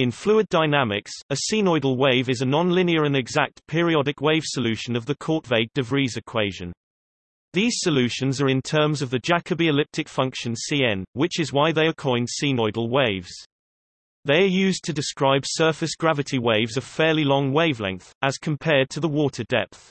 In fluid dynamics, a cnoidal wave is a nonlinear and exact periodic wave solution of the Korteweg-de Vries equation. These solutions are in terms of the Jacobi elliptic function Cn, which is why they are coined cnoidal waves. They are used to describe surface gravity waves of fairly long wavelength, as compared to the water depth.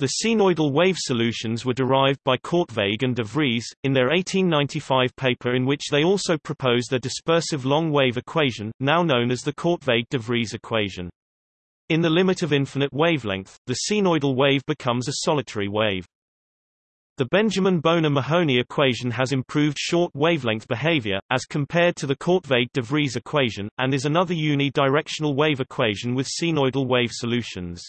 The cnoidal wave solutions were derived by Korteweg and de Vries, in their 1895 paper in which they also proposed a dispersive long-wave equation, now known as the Korteweg-de Vries equation. In the limit of infinite wavelength, the cnoidal wave becomes a solitary wave. The Benjamin Bona-Mahony equation has improved short wavelength behavior, as compared to the Korteweg-de Vries equation, and is another unidirectional wave equation with cnoidal wave solutions.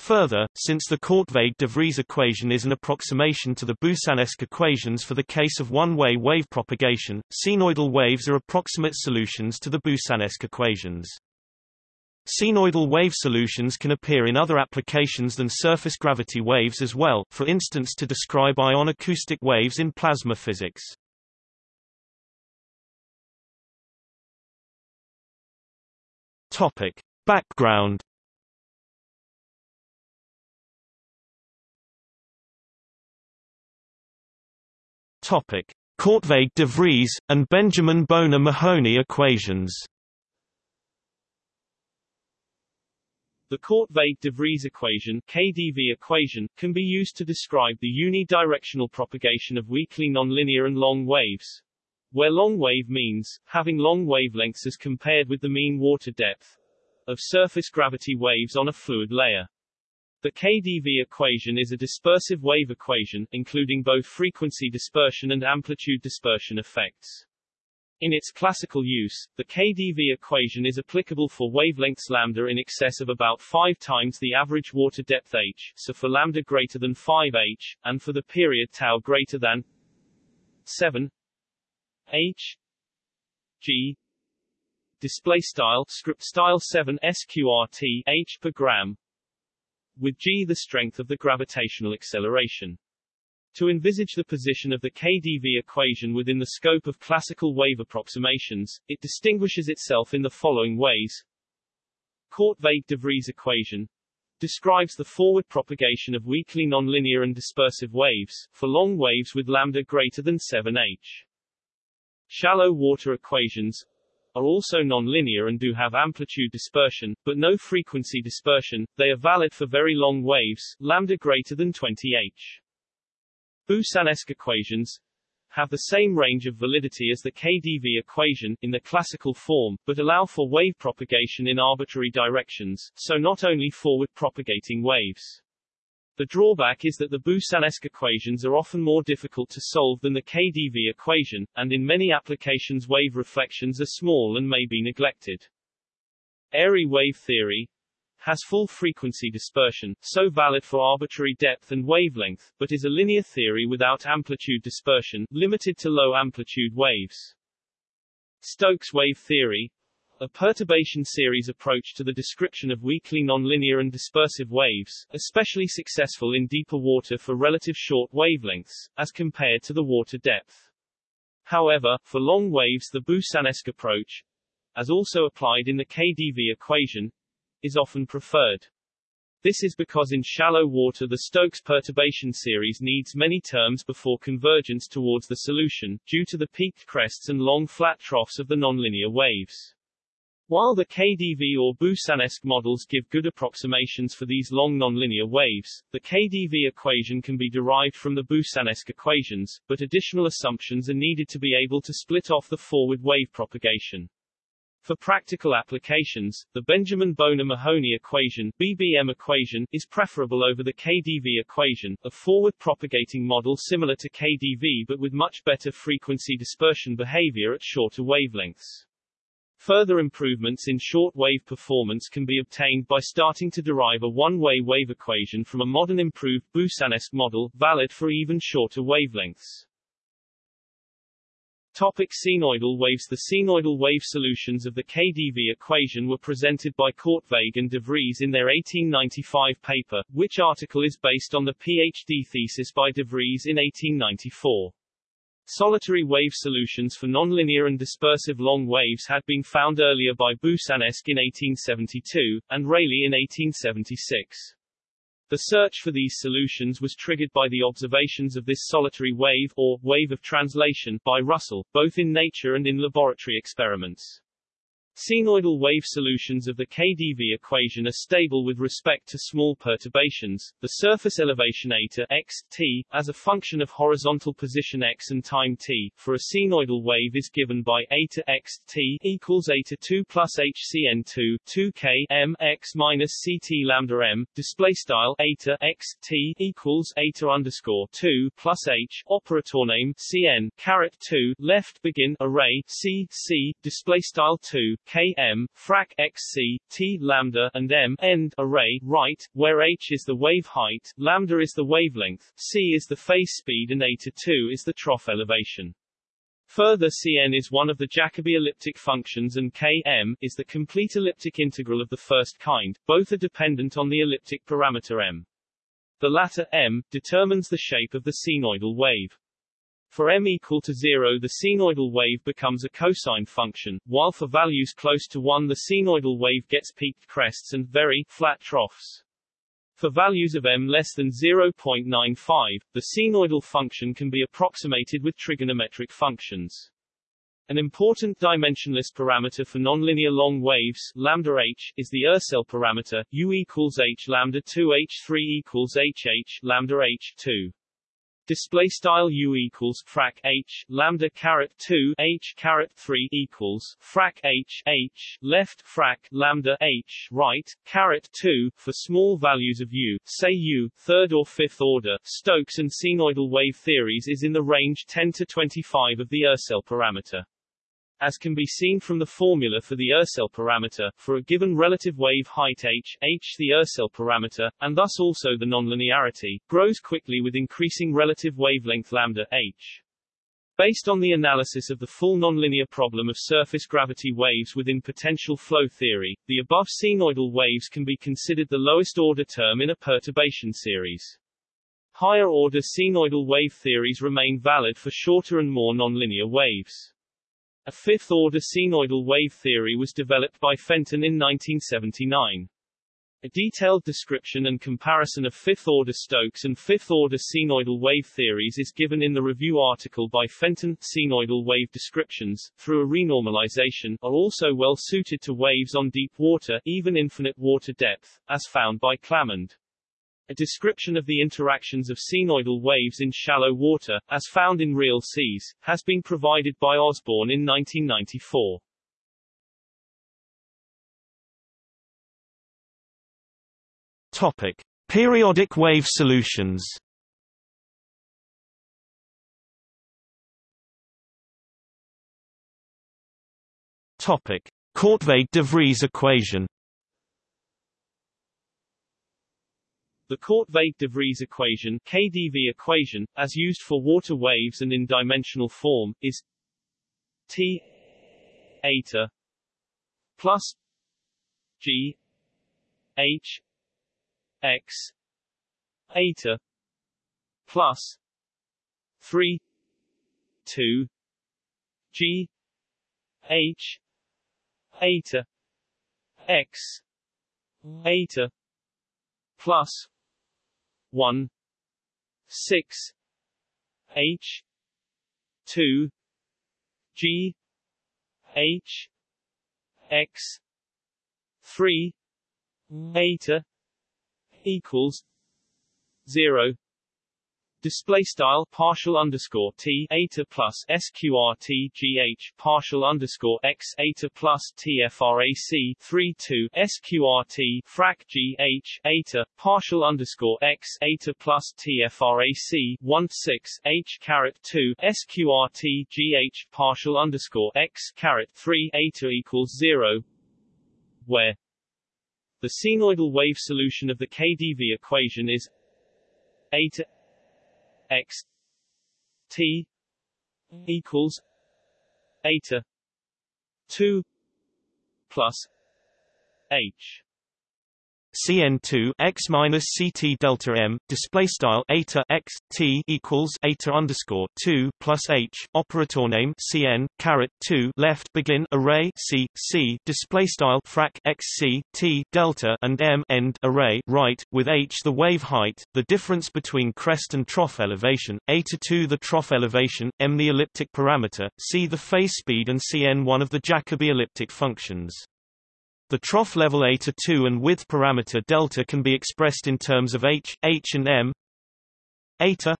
Further, since the Korteweg-de Vries equation is an approximation to the Boussinesq equations for the case of one-way wave propagation, cnoidal waves are approximate solutions to the Boussinesq equations. Cnoidal wave solutions can appear in other applications than surface gravity waves as well, for instance to describe ion acoustic waves in plasma physics. Topic. Background Topic. Korteweg-de Vries, and Benjamin Bona-Mahony equations The Korteweg-de Vries equation KDV equation, can be used to describe the unidirectional propagation of weakly nonlinear and long waves, where long wave means, having long wavelengths as compared with the mean water depth, of surface gravity waves on a fluid layer. The KDV equation is a dispersive wave equation, including both frequency dispersion and amplitude dispersion effects. In its classical use, the KdV equation is applicable for wavelengths lambda in excess of about 5 times the average water depth h, so for lambda greater than 5h, and for the period tau greater than 7 h g display style script style 7 sqrt h per gram with g the strength of the gravitational acceleration to envisage the position of the KdV equation within the scope of classical wave approximations, it distinguishes itself in the following ways. Korteweg-de Vries equation describes the forward propagation of weakly nonlinear and dispersive waves, for long waves with lambda greater than 7h. Shallow water equations are also nonlinear and do have amplitude dispersion, but no frequency dispersion, they are valid for very long waves, lambda greater than 20h. Boussinesq equations have the same range of validity as the KdV equation, in the classical form, but allow for wave propagation in arbitrary directions, so not only forward propagating waves. The drawback is that the Boussinesq equations are often more difficult to solve than the KdV equation, and in many applications wave reflections are small and may be neglected. Airy wave theory has full frequency dispersion, so valid for arbitrary depth and wavelength, but is a linear theory without amplitude dispersion, limited to low-amplitude waves. Stokes wave theory, a perturbation series approach to the description of weakly nonlinear and dispersive waves, especially successful in deeper water for relative short wavelengths, as compared to the water depth. However, for long waves the Boussinesq approach, as also applied in the KdV equation, is often preferred. This is because in shallow water the Stokes perturbation series needs many terms before convergence towards the solution, due to the peaked crests and long flat troughs of the nonlinear waves. While the KdV or Boussinesq models give good approximations for these long nonlinear waves, the KdV equation can be derived from the Boussinesq equations, but additional assumptions are needed to be able to split off the forward wave propagation. For practical applications, the Benjamin Bona-Mahony equation BBM equation is preferable over the KdV equation, a forward propagating model similar to KdV but with much better frequency dispersion behavior at shorter wavelengths. Further improvements in short-wave performance can be obtained by starting to derive a one-way wave equation from a modern improved Boussinesq model, valid for even shorter wavelengths. Topic cnoidal waves The cnoidal wave solutions of the KdV equation were presented by Korteweg and de Vries in their 1895 paper, which article is based on the PhD thesis by de Vries in 1894. Solitary wave solutions for nonlinear and dispersive long waves had been found earlier by Boussinesq in 1872, and Rayleigh in 1876. The search for these solutions was triggered by the observations of this solitary wave, or wave of translation, by Russell, both in nature and in laboratory experiments. Cnoidal wave solutions of the KdV equation are stable with respect to small perturbations, the surface elevation eta x, t, as a function of horizontal position x and time t, for a cnoidal wave is given by eta x, t, equals eta 2 plus hcn2, 2 k m x minus ct lambda m, display style eta x, t, equals eta underscore 2 plus h, operator name cn, caret 2, left begin array c, c, display style 2, K m frac xc t lambda and m end array right, where h is the wave height, lambda is the wavelength, c is the phase speed, and eta 2 is the trough elevation. Further Cn is one of the Jacobi elliptic functions and Km is the complete elliptic integral of the first kind, both are dependent on the elliptic parameter m. The latter, m, determines the shape of the cnoidal wave. For m equal to 0 the cnoidal wave becomes a cosine function, while for values close to 1 the cnoidal wave gets peaked crests and very flat troughs. For values of m less than 0.95, the cnoidal function can be approximated with trigonometric functions. An important dimensionless parameter for nonlinear long waves, lambda h, is the Ursell parameter, u equals h lambda 2 h3 equals h h lambda h 2 display style u equals frac h lambda caret 2 h caret 3 equals frac h h left frac lambda h right caret 2 for small values of u say u third or fifth order. Stokes and cnoidal wave theories is in the range 10 to 25 of the Ursell parameter as can be seen from the formula for the Ursell parameter, for a given relative wave height h, h the Ursell parameter, and thus also the nonlinearity, grows quickly with increasing relative wavelength lambda h. Based on the analysis of the full nonlinear problem of surface gravity waves within potential flow theory, the above cnoidal waves can be considered the lowest order term in a perturbation series. Higher order cnoidal wave theories remain valid for shorter and more nonlinear waves. A fifth-order cnoidal wave theory was developed by Fenton in 1979. A detailed description and comparison of fifth-order Stokes and fifth-order cnoidal wave theories is given in the review article by Fenton. Cnoidal wave descriptions, through a renormalization, are also well suited to waves on deep water, even infinite water depth, as found by Clamond. A description of the interactions of cnoidal waves in shallow water, as found in real seas, has been provided by Osborne in 1994. Topic: Periodic wave solutions. Topic: Korteweg-de Vries equation. The Korteweg-de Vries equation KDV equation, as used for water waves and in dimensional form, is T eta plus G H X eta plus 3 2 G H eta X eta plus 1 6 H 2 G H X 3 eta equals 0 Display style partial underscore t eta plus sqrt gh partial underscore x eta plus tfrac 3 2 sqrt frac gh eta partial underscore x eta plus tfrac 1 6 h caret 2 sqrt gh partial underscore x caret 3 eta equals 0 where the cnoidal wave solution of the KdV equation is eta x t equals eta 2 plus h cn2 x minus ct delta m display style eta x t equals eta underscore 2 plus h operator name cn caret 2 left begin array c c display style frac x c t delta and m end array right with h the wave height the difference between crest and trough elevation eta 2 the trough elevation m the elliptic parameter c the phase speed and cn one of the Jacobi elliptic functions the trough level eta 2 and width parameter delta can be expressed in terms of h, h and m. Eta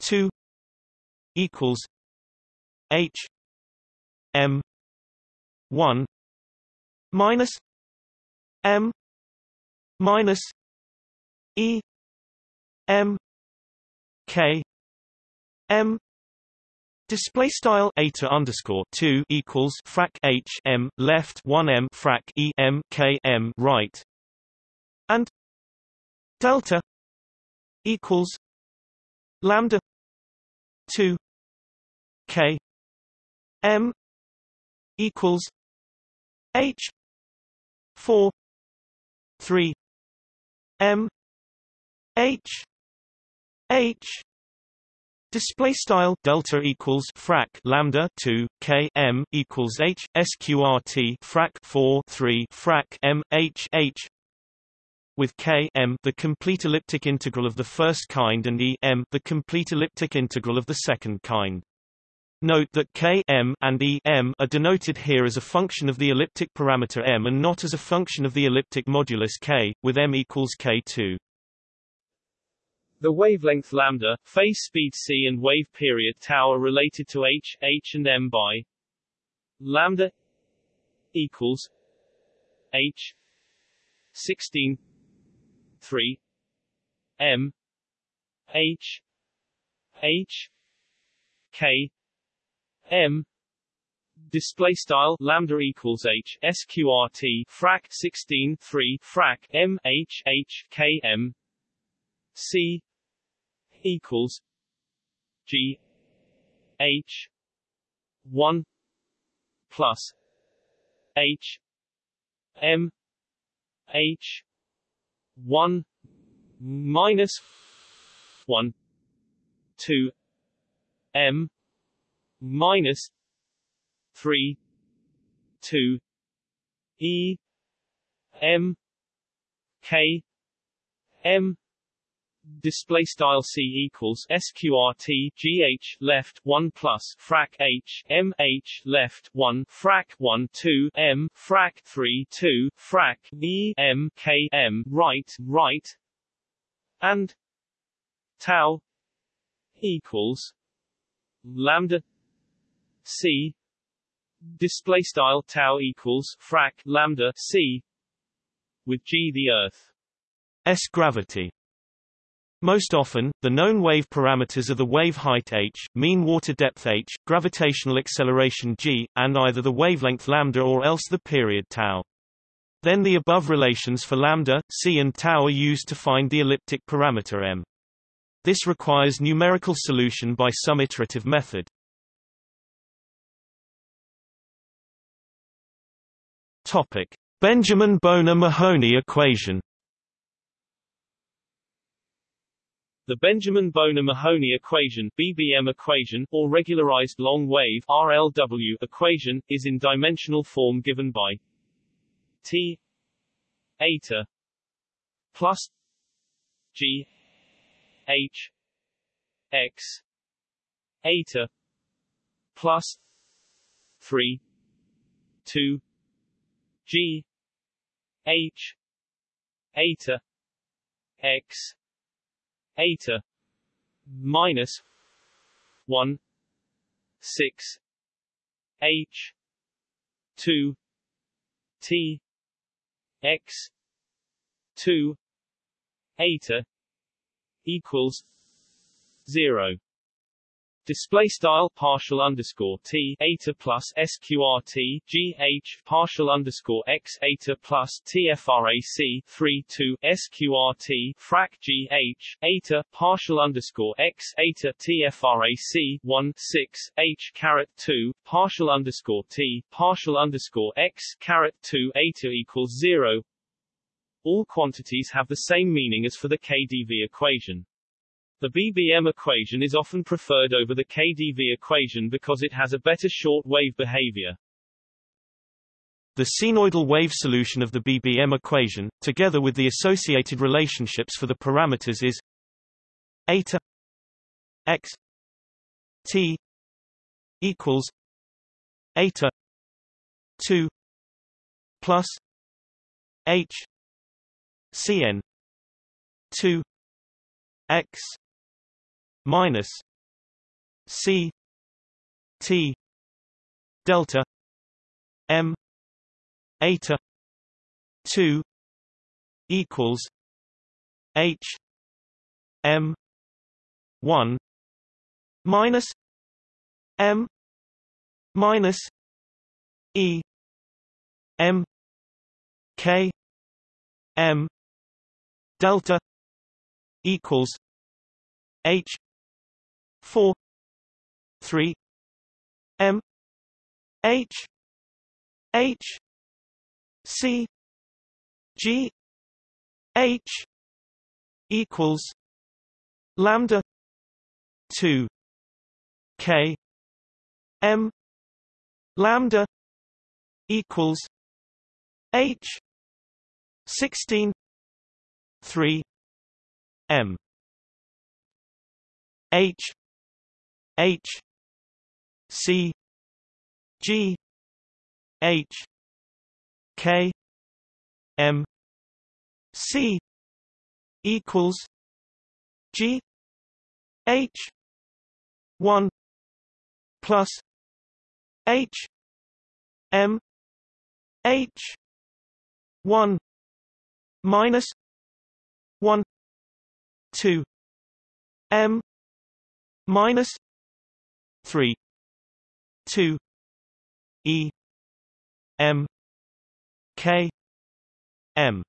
2 equals h m 1 minus m minus e m k m Display style eta underscore two equals frac h m left one m frac e m k m right, and delta equals lambda two k m equals h four three m h h Display style delta equals frac lambda 2 k m equals h sqrt frac 4 3 frac m h h with k m the complete elliptic integral of the first kind and e m the complete elliptic integral of the second kind. Note that k m and e m are denoted here as a function of the elliptic parameter m and not as a function of the elliptic modulus k, with m equals k2. The wavelength lambda, phase speed c and wave period tau are related to h, h and m by lambda equals h 16 3 m h h k m display style lambda equals h sqrt frac 16 3 frac m h h k m C equals G H one plus H M H one minus one two M minus three two E M K M display style c equals sqrt gh left 1 plus frac h m h left 1 frac 1 2 m frac 3 2 frac e m k m right right and tau equals lambda c. Display style tau equals frac lambda c with g the earth. S gravity most often, the known wave parameters are the wave height h, mean water depth h, gravitational acceleration g, and either the wavelength lambda or else the period tau. Then the above relations for lambda, c and tau are used to find the elliptic parameter m. This requires numerical solution by some iterative method. Topic: Benjamin Bona-Mahony equation The Benjamin Bona-Mahony equation BBM equation, or regularized long-wave RLW equation, is in dimensional form given by T eta plus G H X eta plus 3 2 G H eta X eta minus one six H two T X two eta equals zero Display style partial underscore t eta plus sqrt g h partial underscore x eta plus tfrac 3 2 sqrt frac g h eta partial underscore x eta tfrac 1 6 h caret 2 partial underscore t partial underscore x caret 2 eta equals 0 All quantities have the same meaning as for the KdV equation. The BBM equation is often preferred over the KdV equation because it has a better short wave behavior. The cnoidal wave solution of the BBM equation, together with the associated relationships for the parameters is eta x t equals eta 2 plus h cn 2 x minus c t delta m eta 2 equals h m 1 minus m minus e m k m delta equals h 4 3 m h h c g h equals lambda 2 k m lambda equals h 16 3 m. H h c g h k m c equals g h 1 plus h m h 1 minus 1 2 m minus 3 2 e m k m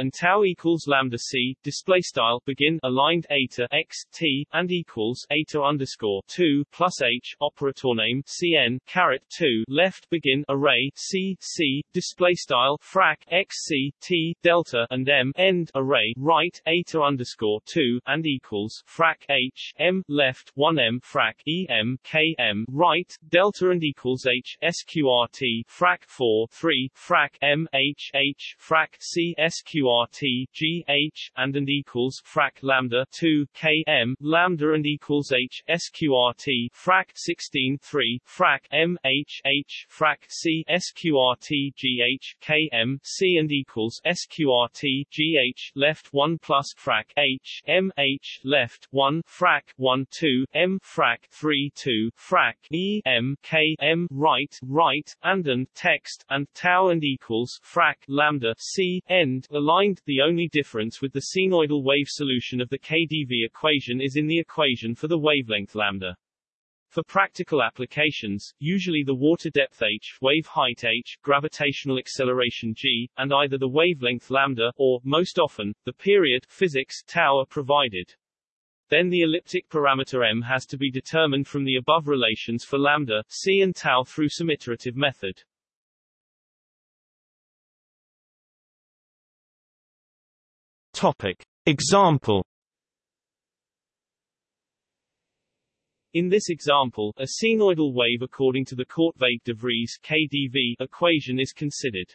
and tau equals lambda c display style begin aligned eta x t and equals eta underscore 2 plus h operator name cn caret 2 left begin array c c display style frac x c t delta and m end array right eta underscore 2 and equals frac h m left 1 m frac e m k m right delta and equals h sqrt frac 4 3 frac m h h frac c sqrt QRT G H and and equals frac lambda 2 km lambda and equals H SQRT frac 16 3 frac M H H frac C SQRT GH km C and equals SQRT GH left 1 plus frac H M H left 1 frac 1 2 M frac 3 2 frac E M K M right right and and text and tau and equals frac lambda C end aligned the only difference with the cnoidal wave solution of the KdV equation is in the equation for the wavelength lambda. For practical applications, usually the water depth h, wave height h, gravitational acceleration g, and either the wavelength lambda, or, most often, the period physics tau are provided. Then the elliptic parameter m has to be determined from the above relations for lambda, c and tau through some iterative method. Topic. Example In this example, a cnoidal wave according to the Korteweg-de Vries KdV equation is considered.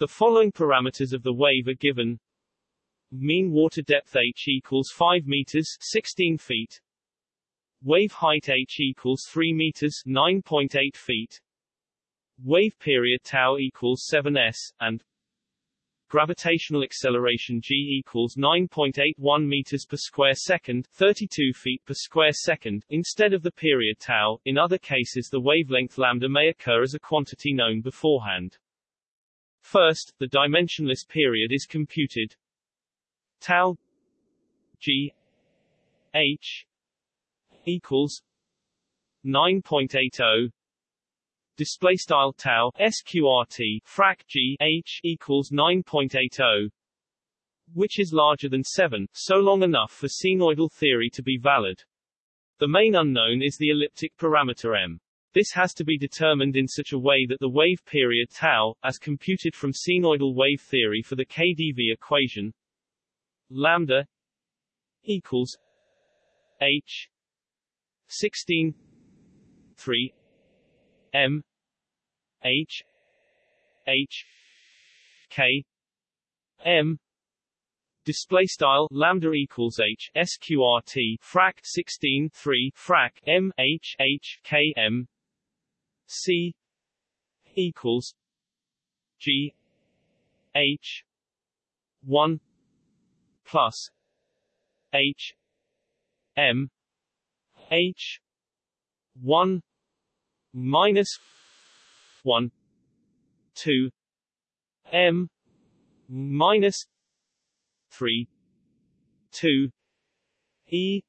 The following parameters of the wave are given. Mean water depth h equals 5 meters 16 feet. Wave height h equals 3 meters 9.8 feet. Wave period tau equals 7s, and gravitational acceleration g equals 9.81 meters per square second, 32 feet per square second, instead of the period tau. In other cases the wavelength lambda may occur as a quantity known beforehand. First, the dimensionless period is computed. Tau g h equals 9.80 display style tau sqrt frac g h equals 9.80 which is larger than 7 so long enough for cnoidal theory to be valid. The main unknown is the elliptic parameter m. This has to be determined in such a way that the wave period tau, as computed from cnoidal wave theory for the KdV equation, lambda equals h 16 3 m h h k m. Display style lambda equals h sqrt frac 16 3 frac m h h k m. C equals g h 1 plus h m h 1 minus 1 2 m. Minus 3 2 e.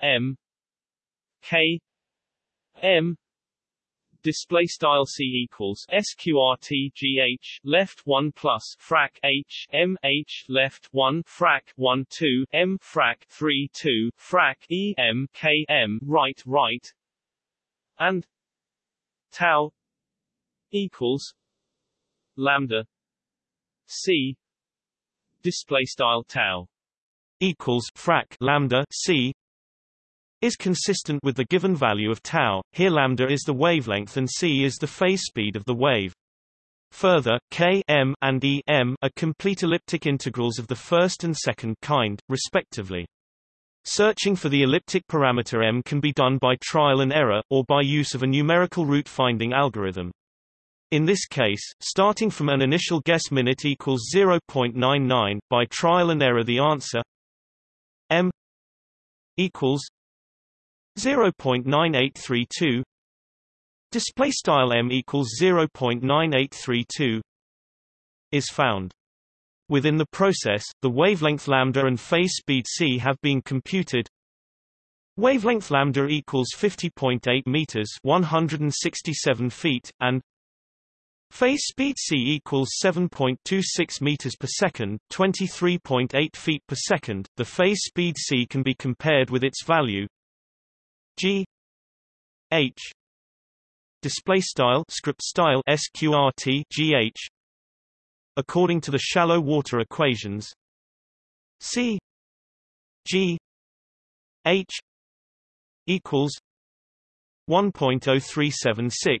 M. K. M. Display style c equals sqrt gh left 1 plus frac h m h left 1 frac 1 2 m frac 3 2 frac e m k m right right. And tau equals lambda c display style tau equals frac lambda c is consistent with the given value of tau. Here lambda is the wavelength and c is the phase speed of the wave. Further, k m and e m are complete elliptic integrals of the first and second kind, respectively. Searching for the elliptic parameter m can be done by trial and error, or by use of a numerical root finding algorithm. In this case, starting from an initial guess minute equals 0.99, by trial and error the answer m equals 0.9832 display style m equals 0.9832 is found. Within the process the wavelength lambda and phase speed c have been computed. Wavelength lambda equals 50.8 meters 167 feet and phase speed c equals 7.26 meters per second 23.8 feet per second. The phase speed c can be compared with its value. G. H. Display style script style sqrt gh according to the shallow water equations. C. G. H. equals 1.0376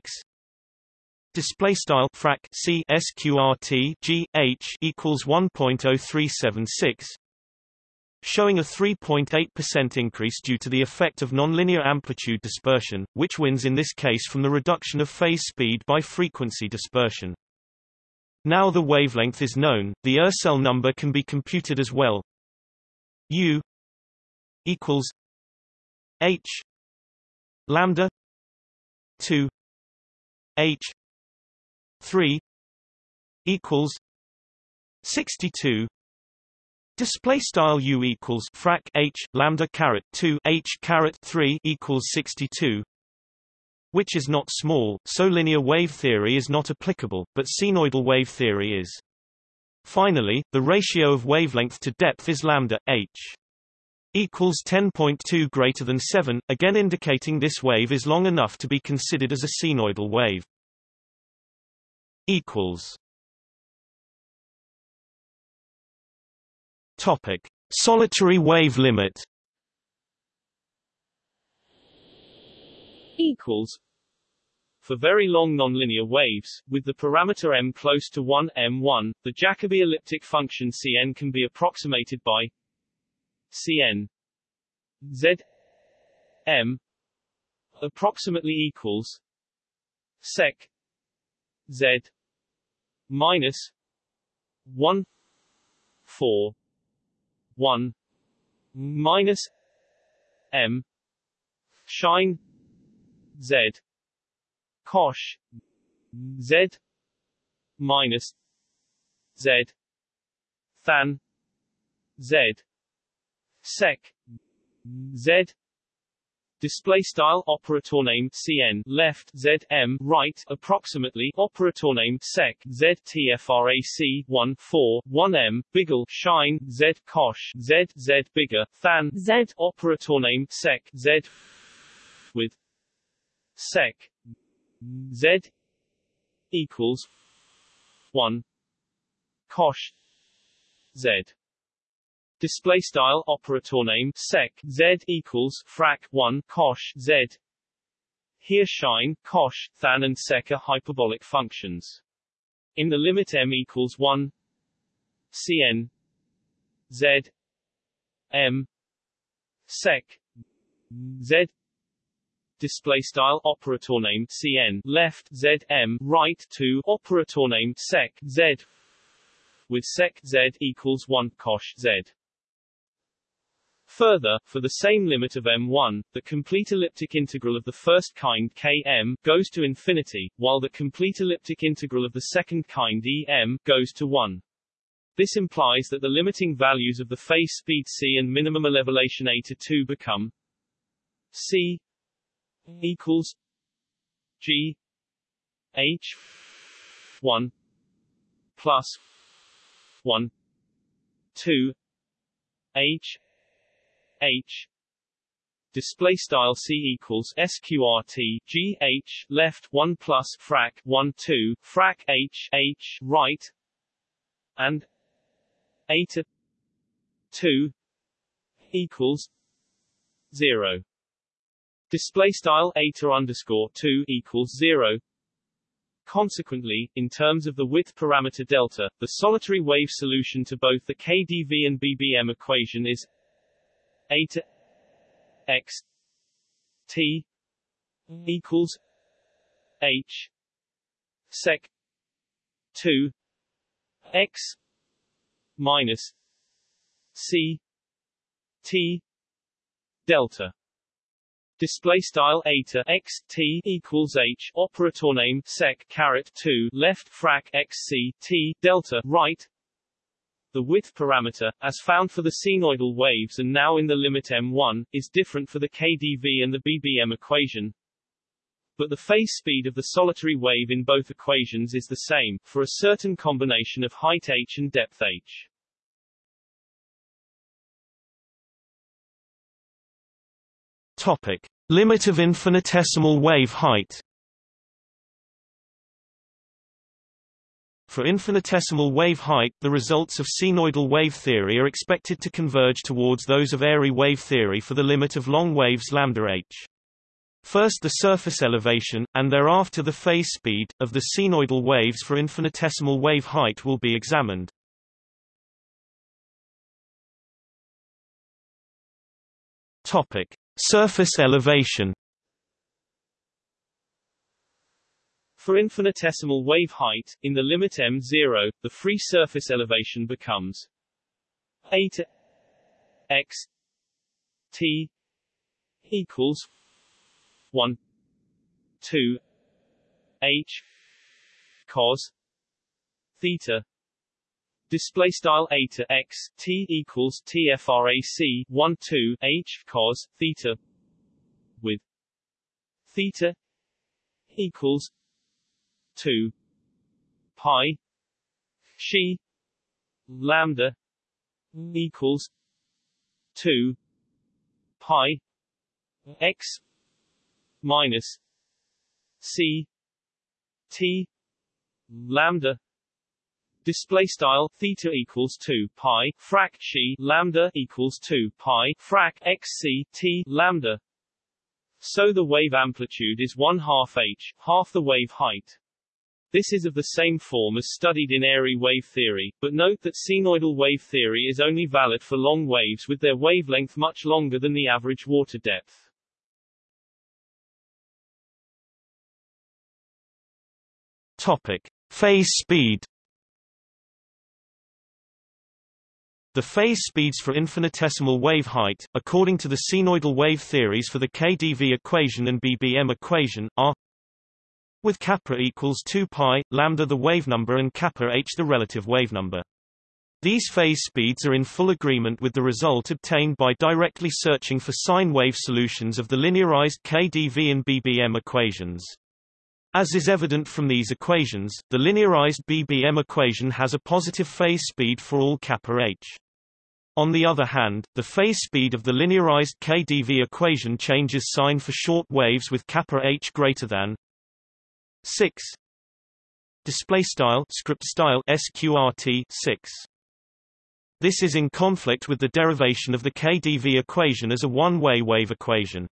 display style frac c sqrt g h equals 1.0376 showing a 3.8% increase due to the effect of nonlinear amplitude dispersion, which wins in this case from the reduction of phase speed by frequency dispersion. Now the wavelength is known, the Ursell number can be computed as well. U equals H lambda 2 H 3 equals 62 Display style u equals frac h lambda caret 2 h caret 3 equals 62, which is not small, so linear wave theory is not applicable, but cnoidal wave theory is. Finally, the ratio of wavelength to depth is lambda h equals 10.2 greater than 7, again indicating this wave is long enough to be considered as a cnoidal wave. Equals Topic: Solitary wave limit. Equals. For very long nonlinear waves, with the parameter m close to 1 m1, the Jacobi elliptic function Cn can be approximated by Cn z m approximately equals sec z minus 1 4 1 minus m shine z cosh z minus z than z sec z Display style operator name cn left z m right approximately operator name sec z tfrac 1 4 1 m biggle shine z cosh z z bigger than z. operator name sec z with sec z equals 1 cosh z display style operator name sec z equals frac 1 cosh z. Here shine cosh than and sec are hyperbolic functions. In the limit m equals 1 cn z m sec z. Display style operator name cn left z m right to operator name sec z. With sec z equals 1 cosh z Further, for the same limit of m1, the complete elliptic integral of the first kind km goes to infinity, while the complete elliptic integral of the second kind em goes to 1. This implies that the limiting values of the phase speed c and minimum elevation a to 2 become c equals g h 1 plus 1 2 h h display style c equals sqrt g h left 1 plus frac 1 2 frac h h right and eta 2 equals 0 display style eta underscore 2 equals 0 Consequently, in terms of the width parameter delta, the solitary wave solution to both the KdV and BBM equation is eta x t mm-hmm. equals h sec 2 x minus c t delta. Display style eta x t equals h operator name sec caret 2 left frac x c t delta right the width parameter, as found for the cnoidal waves and now in the limit m1, is different for the KdV and the BBM equation. But the phase speed of the solitary wave in both equations is the same, for a certain combination of height h and depth h. Topic. Limit of infinitesimal wave height For infinitesimal wave height, the results of cnoidal wave theory are expected to converge towards those of airy wave theory for the limit of long waves lambda h. First the surface elevation, and thereafter the phase speed, of the cnoidal waves for infinitesimal wave height will be examined. Topic. Surface elevation For infinitesimal wave height, in the limit m0, the free surface elevation becomes eta x t equals 1 2 h cos theta display style eta x t equals tfrac 1 2 h cos theta with theta equals 2 pi she lambda equals 2 pi x minus c t lambda display style theta equals 2 pi frac she lambda equals 2 pi frac x c t lambda. So the wave amplitude is 1 half h half the wave height this is of the same form as studied in airy wave theory, but note that cnoidal wave theory is only valid for long waves with their wavelength much longer than the average water depth. Topic. Phase speed The phase speeds for infinitesimal wave height, according to the cnoidal wave theories for the KdV equation and BBM equation, are with kappa equals 2 pi, lambda the wave number and kappa h the relative wave number. These phase speeds are in full agreement with the result obtained by directly searching for sine wave solutions of the linearized KdV and BBM equations. As is evident from these equations, the linearized BBM equation has a positive phase speed for all kappa h. On the other hand, the phase speed of the linearized KdV equation changes sign for short waves with kappa h greater than 6 display style script style sqrt 6 this is in conflict with the derivation of the KdV equation as a one-way wave equation.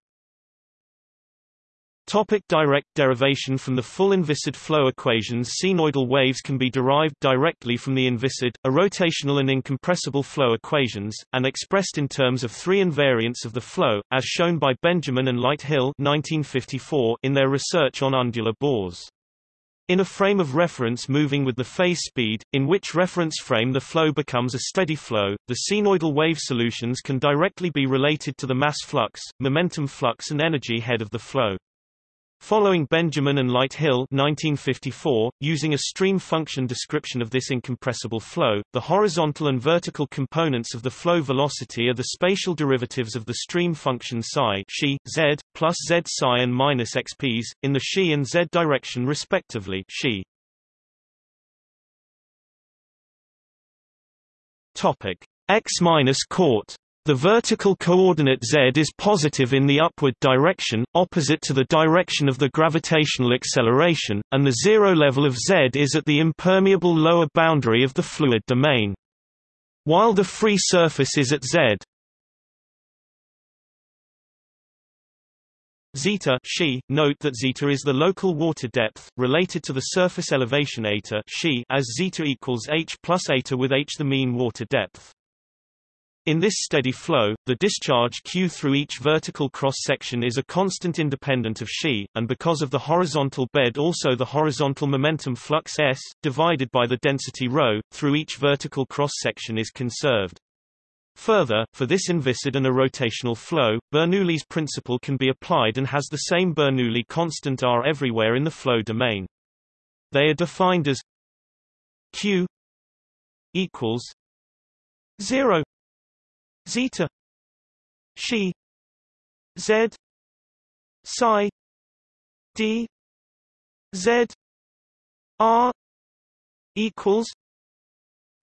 Topic direct derivation From the full inviscid flow equations Cnoidal waves can be derived directly from the inviscid, a rotational and incompressible flow equations, and expressed in terms of three invariants of the flow, as shown by Benjamin and Lighthill 1954 in their research on undular bores. In a frame of reference moving with the phase speed, in which reference frame the flow becomes a steady flow, the cnoidal wave solutions can directly be related to the mass flux, momentum flux and energy head of the flow. Following Benjamin and Lighthill 1954, using a stream function description of this incompressible flow, the horizontal and vertical components of the flow velocity are the spatial derivatives of the stream function psi xi, z, plus z psi and minus xp's, in the xi and z direction respectively xi. Topic. x minus court the vertical coordinate z is positive in the upward direction, opposite to the direction of the gravitational acceleration, and the zero level of z is at the impermeable lower boundary of the fluid domain. While the free surface is at z zeta xi, note that zeta is the local water depth, related to the surface elevation eta xi as zeta equals h plus eta with h the mean water depth. In this steady flow, the discharge Q through each vertical cross-section is a constant independent of xi, and because of the horizontal bed also the horizontal momentum flux S, divided by the density ρ, through each vertical cross-section is conserved. Further, for this inviscid and a rotational flow, Bernoulli's principle can be applied and has the same Bernoulli constant R everywhere in the flow domain. They are defined as Q equals 0 zeta. She. Z. Psi. D. Z. R. Equals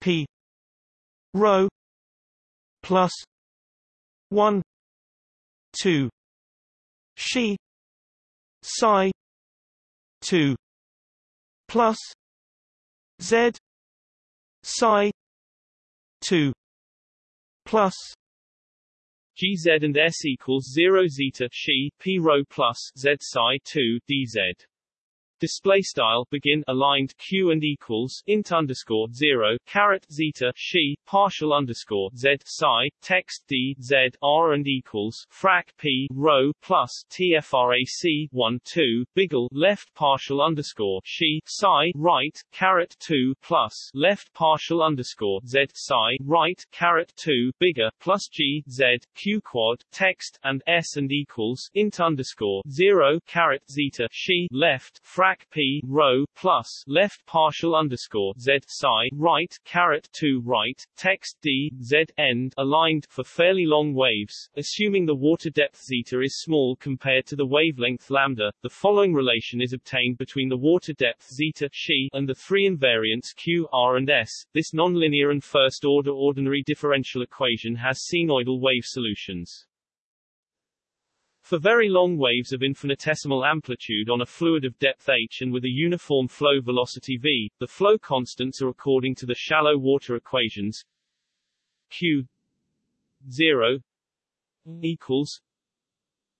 p. Rho plus 1 2 she. Psi. 2 plus z. Psi. 2 plus GZ and S equals 0 zeta xi P rho plus Z psi 2 DZ display style begin aligned q and equals int underscore zero caret zeta xi partial underscore z psi text d z r and equals frac p rho plus tfrac 1 2 biggle left partial underscore xi psi right caret 2 plus left partial underscore z psi right caret 2 bigger plus g z q quad text and s and equals int underscore zero caret zeta xi left frac p row plus left partial underscore z psi right caret 2 right text d z end aligned for fairly long waves, assuming the water depth zeta is small compared to the wavelength lambda. The following relation is obtained between the water depth zeta xi and the three invariants q, r, and s. This nonlinear and first-order ordinary differential equation has cnoidal wave solutions. For very long waves of infinitesimal amplitude on a fluid of depth h and with a uniform flow velocity v, the flow constants are according to the shallow water equations q 0 equals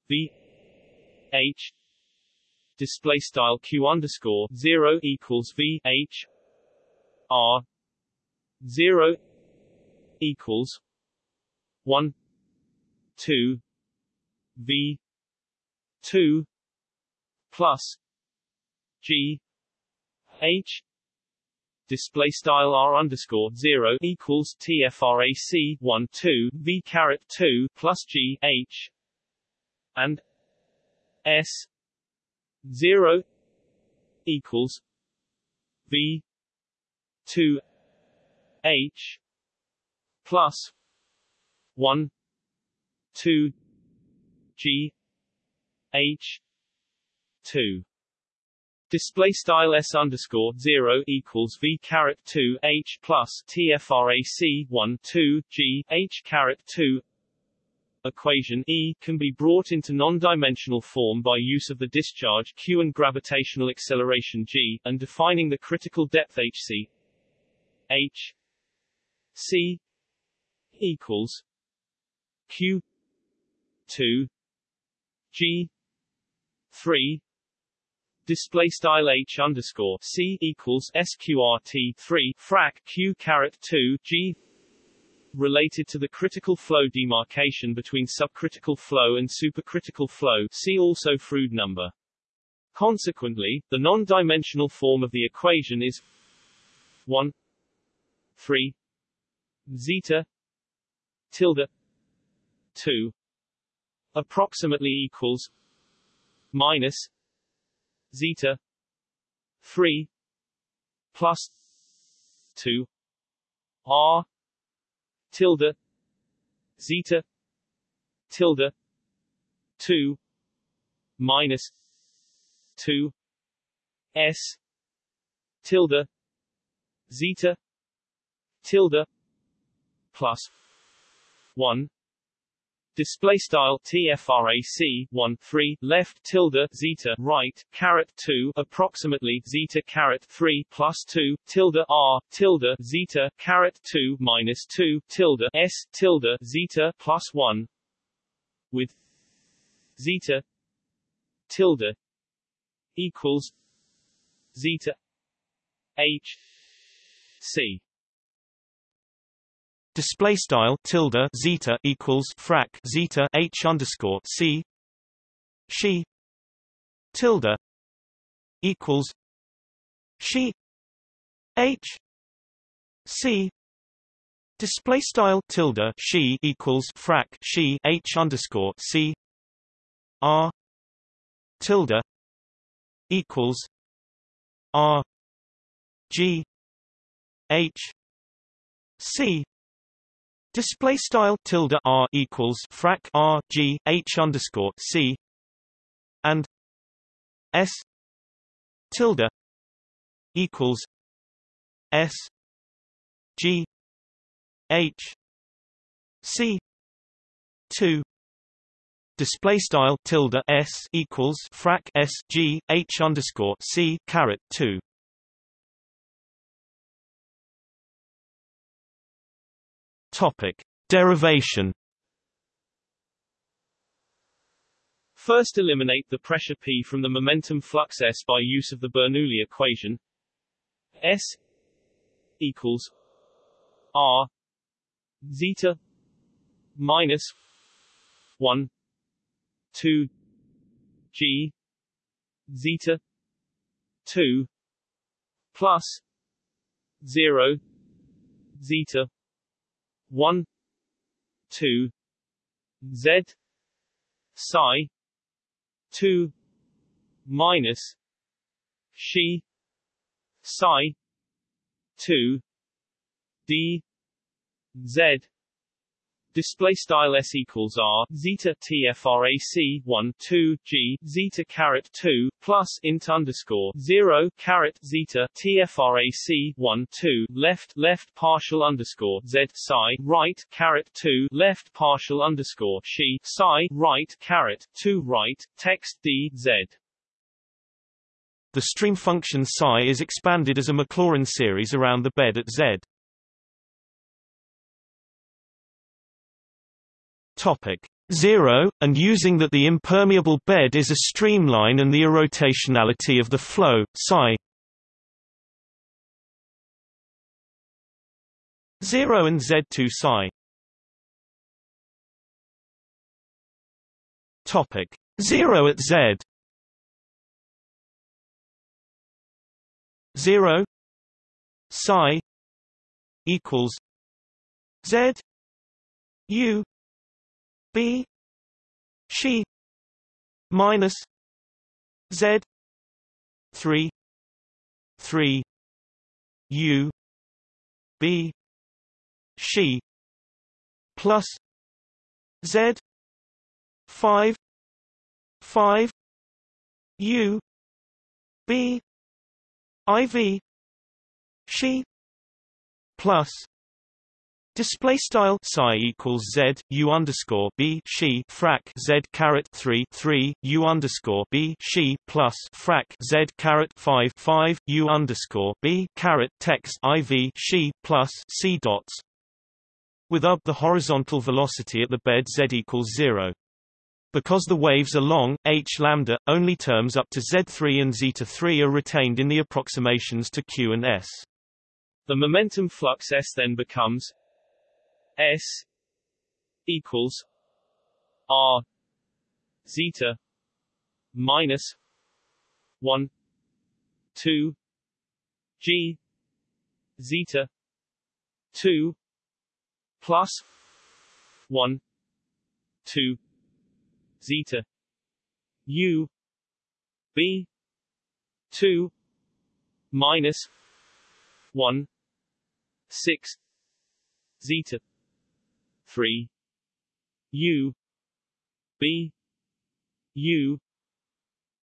v h display style q underscore 0 equals v h r 0 equals 1 2 V two plus G H display style r underscore zero equals tfrac one two v caret two plus g h and s zero equals v two h plus one two G H two Display style s underscore zero equals v two h plus tfrac one two g h two. Equation E can be brought into non-dimensional form by use of the discharge q and gravitational acceleration g, and defining the critical depth hc. h c equals q 2 g 3 display style h underscore c equals sqrt 3 frac q caret 2 g related to the critical flow demarcation between subcritical flow and supercritical flow see also Froude number. Consequently, the non-dimensional form of the equation is 1 3 zeta tilde 2 approximately equals minus zeta 3 plus 2 r tilde zeta tilde 2 minus 2 s tilde zeta tilde plus 1 Display style TFRAC 1 3 left tilde zeta right caret 2 approximately zeta caret 3 plus 2 tilde r tilde zeta caret 2 minus 2 tilde s tilde zeta plus 1 with zeta tilde equals zeta h c Display style tilde zeta equals frac zeta h underscore c. She tilde equals she h c. Display style tilde she equals frac she h underscore c. R tilde equals r g h c Display style tilde r equals frac r g h underscore c and s tilde equals s g h c two. Display style tilde s equals frac s g h underscore c caret two Topic: Derivation. First eliminate the pressure P from the momentum flux S by use of the Bernoulli equation. S equals R zeta minus 1 2 G zeta 2 plus 0 zeta 1 2 z psi 2 minus she psi 2 d z display style s equals r zeta tfrac 1 2 g zeta caret 2 plus int underscore 0 caret zeta tfrac 1 2 left left partial underscore z psi right caret 2 left partial underscore she psi right caret 2 right text d z the stream function psi is expanded as a Maclaurin series around the bed at Z. Topic 0, and using that the impermeable bed is a streamline and the irrotationality of the flow, psi. 0 and Z2 psi. Topic 0 at Z. 0 psi equals Z U B she minus Z three three U B she plus Z five five U B IV she plus Display style psi equals z u underscore b she frac z caret three three u underscore b she plus frac z caret five five u underscore b caret text iv she plus c dots. With up the horizontal velocity at the bed z equals zero. Because the waves are long, h lambda, only terms up to z3 and zeta 3 are retained in the approximations to q and s. The momentum flux S then becomes S equals R zeta minus one two G zeta two plus one two zeta U B two minus one six zeta 3 u. B. U.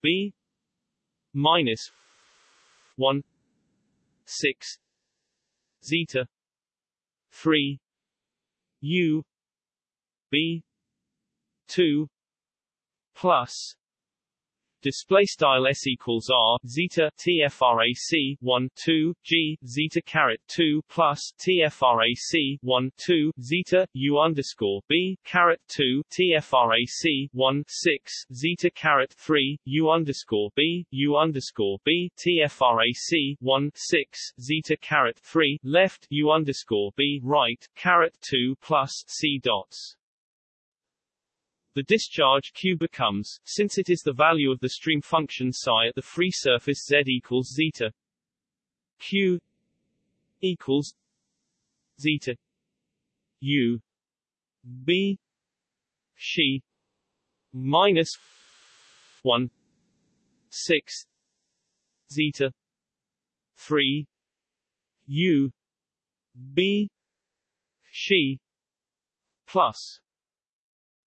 B. Minus 1 6 zeta. 3 u. B. 2 plus Display style s equals r zeta tfrac 1 2 g zeta caret 2 plus tfrac 1 2 zeta u underscore b caret 2 tfrac 1 6 zeta caret 3 u underscore b u underscore b tfrac 1 6 zeta caret 3 left u underscore b right caret 2 plus c dots the discharge q becomes, since it is the value of the stream function psi at the free surface z equals zeta, q equals zeta. U b she minus 1 6 zeta 3 u b she plus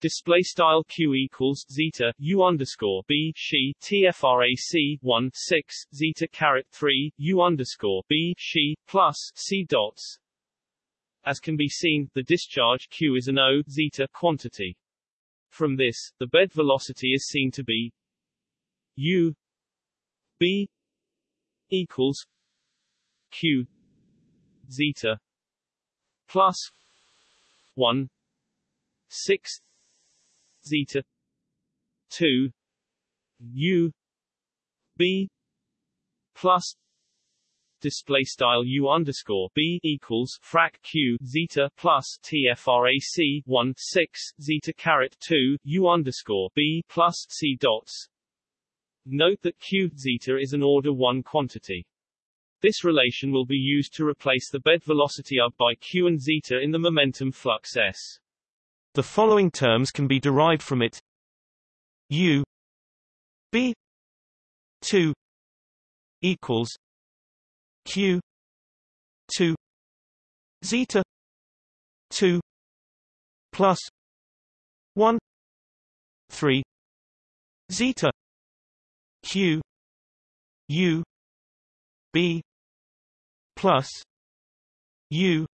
display style q equals zeta u underscore b she tfrac 1 6 zeta caret 3 u underscore b she plus c dots. As can be seen, the discharge q is an o zeta quantity. From this, the bed velocity is seen to be u b equals q zeta plus 1 6 zeta 2 u b plus display style u underscore b equals frac q zeta plus tfrac 1 6 zeta caret 2 u underscore b plus c dots. Note that q zeta is an order 1 quantity. This relation will be used to replace the bed velocity up by q and zeta in the momentum flux s. The following terms can be derived from it. U B 2 equals Q 2 zeta 2 plus 1 3 zeta Q U B plus U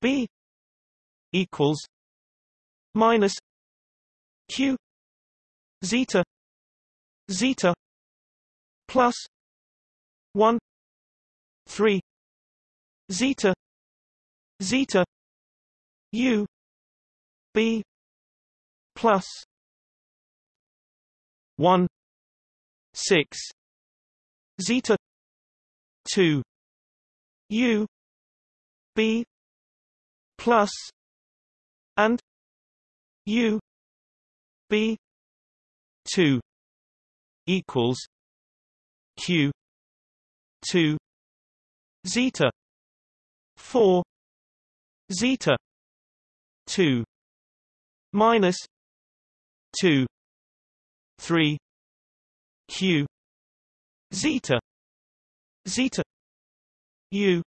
B equals minus q zeta zeta plus 1 3 zeta zeta u b plus 1 6 zeta 2 u b plus and U B two equals Q two zeta four zeta two minus two three Q zeta zeta U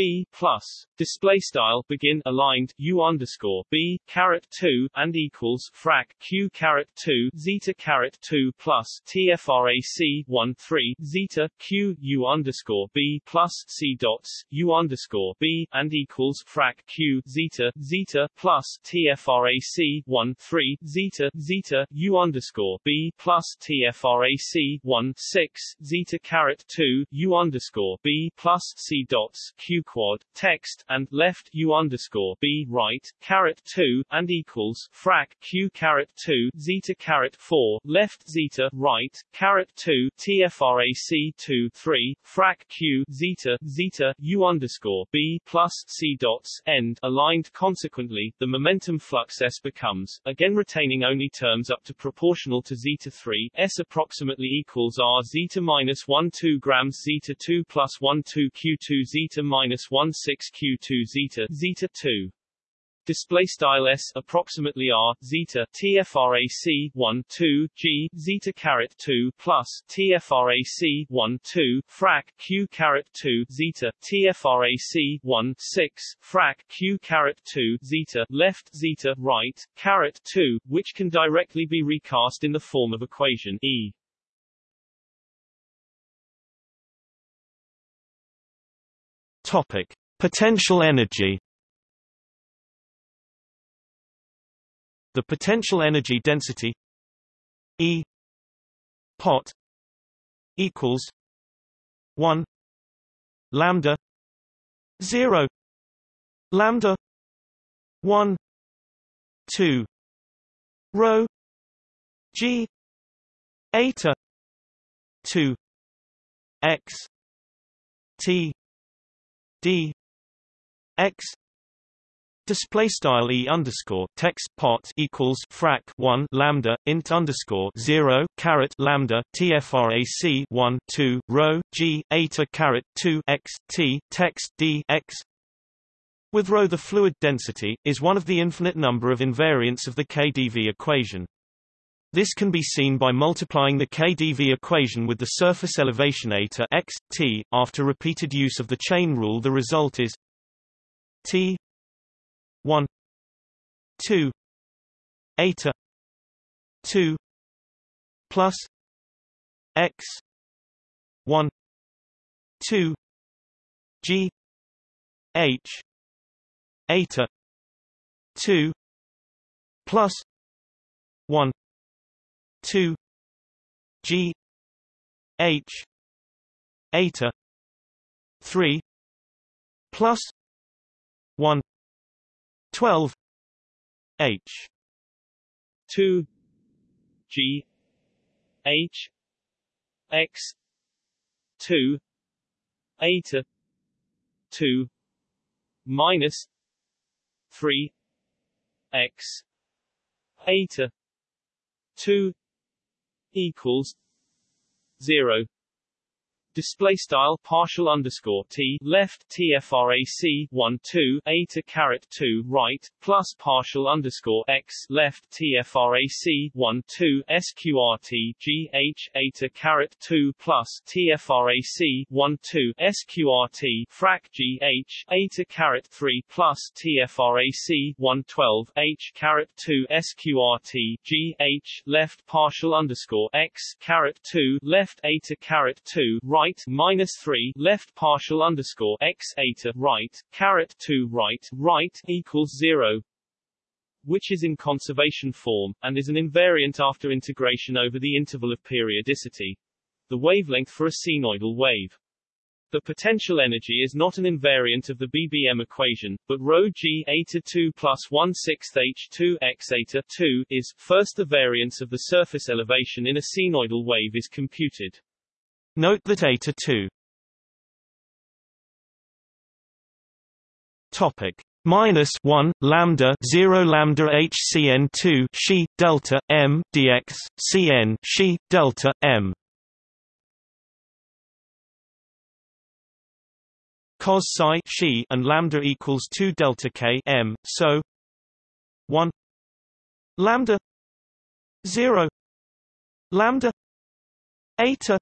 b plus. Display style begin aligned u underscore b caret 2 and equals frac q caret 2 zeta caret 2 plus tfrac 1 3 zeta q u underscore b plus c dots u underscore b and equals frac q zeta zeta plus tfrac 1 3 zeta zeta u underscore b plus tfrac 1 6 zeta caret 2 u underscore b plus c dots q quad text and left u underscore b right caret 2 and equals frac q caret 2 zeta caret 4 left zeta right caret 2 tfrac 2 3 frac q zeta zeta u underscore b plus c dots end aligned. Consequently the momentum flux s becomes again retaining only terms up to proportional to zeta 3 s approximately equals r zeta minus 1 2 grams zeta 2 plus 1 2 q2 zeta minus 1 6 q2 zeta zeta 2 display style s approximately r zeta tfrac 1 2 g zeta caret 2 plus tfrac 1 2 frac q caret 2 zeta tfrac 1 6 frac q caret 2 zeta left zeta right caret 2 which can directly be recast in the form of equation e Topic: Potential energy. The potential energy density E pot equals 1 lambda 0 lambda 1 2 rho g eta 2 x t d x display style e underscore text pot equals frac 1 lambda int underscore 0 caret lambda tfrac 1 2 rho g eta caret 2 x t text d x with rho the fluid density is one of the infinite number of invariants of the KdV equation. This can be seen by multiplying the KdV equation with the surface elevation eta x, t. After repeated use of the chain rule the result is t 1 2 eta 2 plus x 1 2 g h eta 2 plus 1 2 g h eta 3 plus 1 12 h. 2 g h x 2 eta 2 minus 3 x eta 2 equals 0 display style partial underscore t left tfrac 1 2 a to caret 2 right plus partial underscore x left tfrac 1 2 sqrt g h to caret 2 plus tfrac 1 2 sqrt frac g h eta caret 3 plus tfrac 1 12 h caret 2 sqrt g h left partial underscore x caret 2 left a to caret 2 right right minus 3 left partial underscore x eta right caret 2 right right equals 0 which is in conservation form, and is an invariant after integration over the interval of periodicity. The wavelength for a cnoidal wave. The potential energy is not an invariant of the BBM equation, but rho g eta 2 plus 1 6 h 2 x eta 2 is, first the variance of the surface elevation in a cnoidal wave is computed. Note that eta 2 topic. Minus 1 lambda 0 lambda hcn 2 she delta m dx cn she delta m. Cos psi she and lambda equals 2 delta k m so 1 lambda 0 lambda eta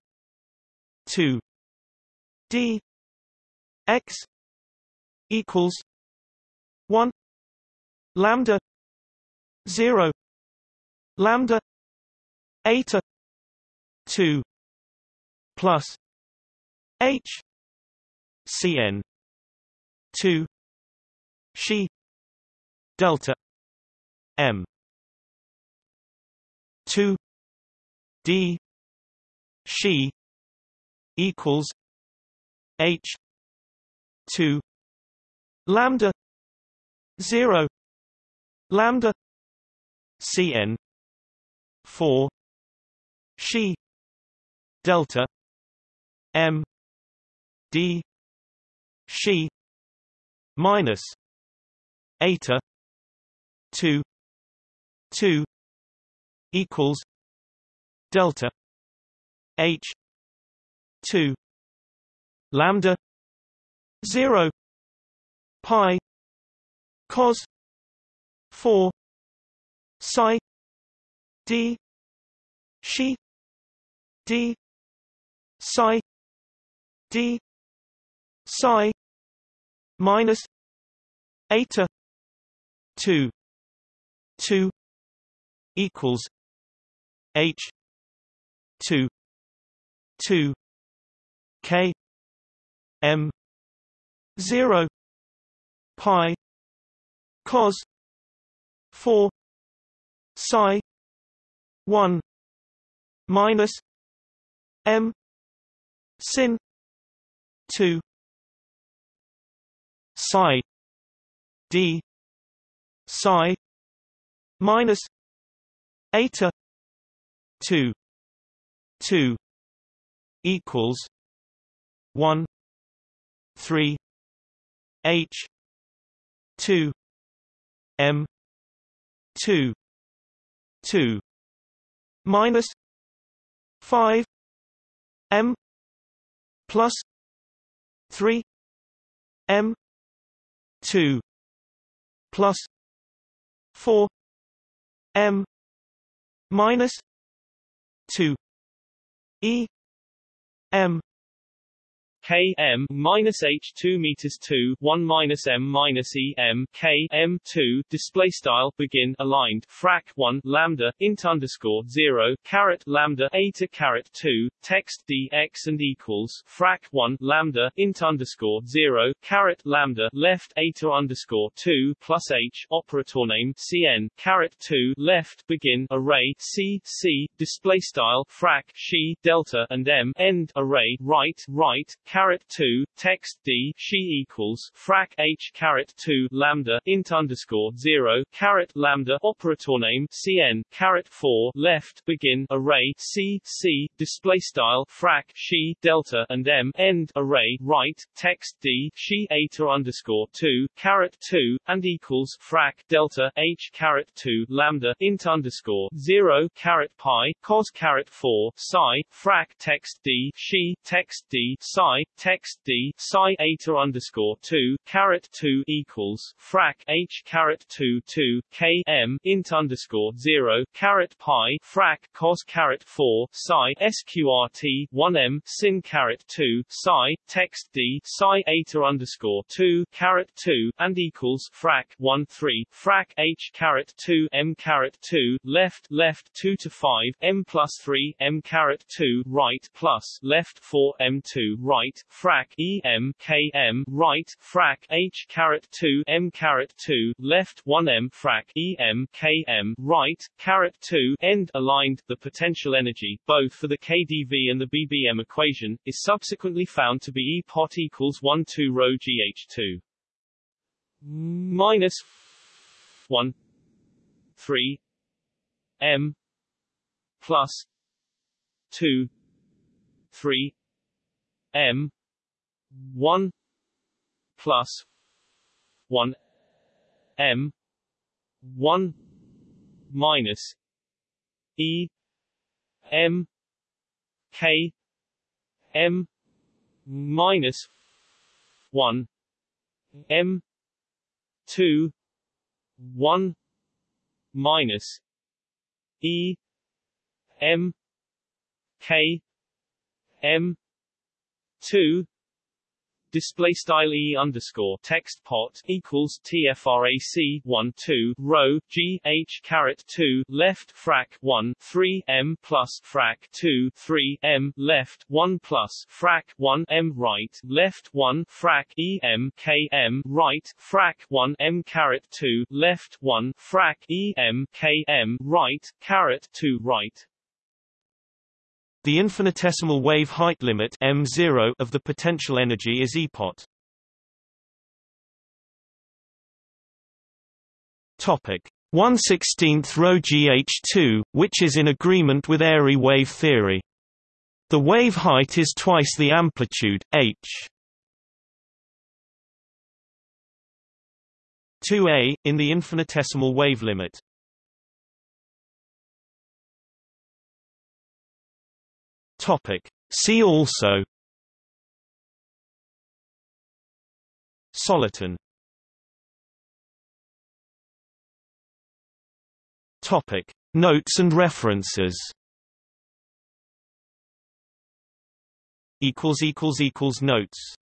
2 d x equals 1 lambda 0 lambda eta 2 plus h cn 2 she delta m 2 d she equals h 2 lambda 0 lambda cn 4 she delta m d she minus eta 2 2 equals delta h 2 lambda 0 pi cos 4 psi d she d psi d psi minus eta 2 2 equals h 2 2 k m 0 pi cos 4 psi 1 minus m sin 2 psi d psi minus eta 2 2 equals 1 3 h 2 m 2 2 minus 5 m plus 3 m 2 plus 4 m minus 2 e m K M minus H two meters two one minus M minus E M K M two display style begin aligned frac one lambda int underscore zero caret lambda eta caret two text D x and equals frac one lambda int underscore zero caret lambda left eta underscore two plus H operator name CN caret two left begin array C C display style frac she delta and M end array right right caret 2 text d she equals frac h caret 2 lambda int underscore 0 caret lambda operator name cn caret 4 left begin array c c display style frac she delta and m end array right text d she eta underscore 2 caret 2 and equals frac delta h caret 2 lambda int underscore 0 caret pi cos caret 4 psi frac text d she text d psi text d psi eta underscore 2 caret 2 equals frac h caret 2 2 k m int underscore 0 caret pi frac cos caret 4 psi sqrt 1 m sin caret 2 psi text d psi eta underscore 2 caret 2 and equals frac 1 3 frac h caret 2 m caret 2 left left 2 to 5 m plus 3 m caret 2 right plus left 4 m 2 right frac E M K M right frac H caret 2 M caret 2 left 1 M frac E M K M right caret 2 end aligned the potential energy both for the KdV and the BBM equation is subsequently found to be E pot equals 1 2 rho GH2 minus 1 3 M plus 2 3 M one plus one M one minus E M K M minus one M two one minus E M K M two display style e underscore text pot equals tfrac 1 2 row g h caret 2 left frac 1 3 m plus frac 2 3 m left 1 plus frac 1 m right left 1 frac e m k m right frac 1 m caret 2 left 1 frac e m k m right caret 2 right the infinitesimal wave height limit m0 of the potential energy is EPOT. Topic 1/16th rho GH2, which is in agreement with airy wave theory. The wave height is twice the amplitude, h. 2a, in the infinitesimal wave limit. Topic. See also Soliton Topic. Notes and references Notes